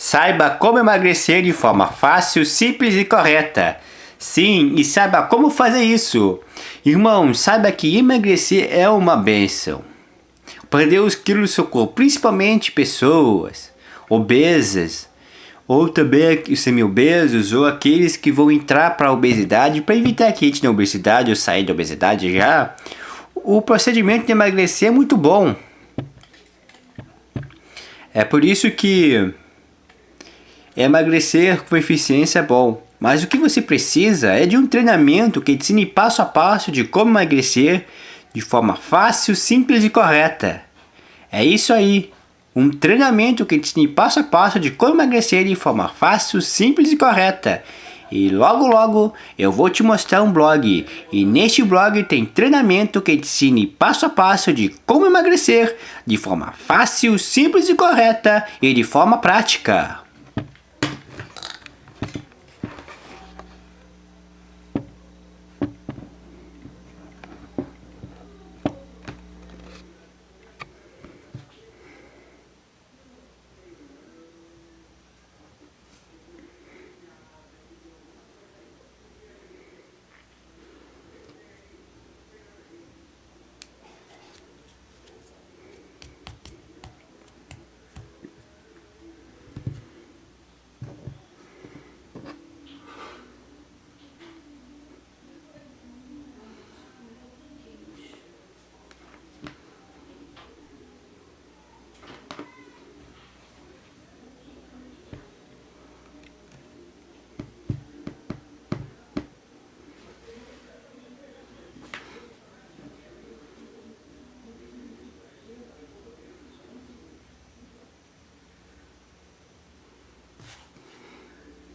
Saiba como emagrecer de forma fácil, simples e correta. Sim, e saiba como fazer isso. Irmão, saiba que emagrecer é uma benção. Perder os quilos do seu corpo, principalmente pessoas obesas, ou também os semi-obesos, ou aqueles que vão entrar para a obesidade, para evitar que entre na obesidade ou sair da obesidade já, o procedimento de emagrecer é muito bom. É por isso que emagrecer com eficiência é bom. Mas o que você precisa é de um treinamento que ensine passo a passo de como emagrecer de forma fácil, simples e correta. É isso aí. Um treinamento que ensine passo a passo de como emagrecer de forma fácil, simples e correta. E logo logo eu vou te mostrar um blog. E neste blog tem treinamento que ensine passo a passo de como emagrecer de forma fácil, simples e correta e de forma prática.